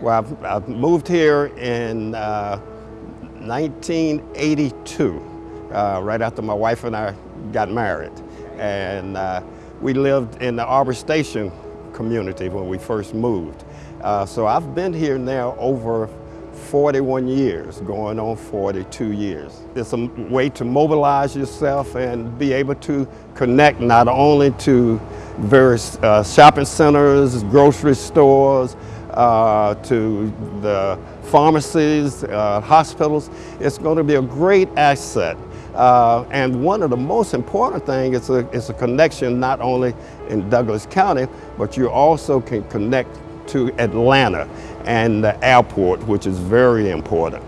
Well, I've, I've moved here in uh, 1982, uh, right after my wife and I got married. And uh, we lived in the Arbor Station community when we first moved. Uh, so I've been here now over 41 years, going on 42 years. It's a way to mobilize yourself and be able to connect not only to various uh, shopping centers, grocery stores, uh, to the pharmacies, uh, hospitals. It's going to be a great asset. Uh, and one of the most important things is a, is a connection not only in Douglas County, but you also can connect to Atlanta and the airport, which is very important.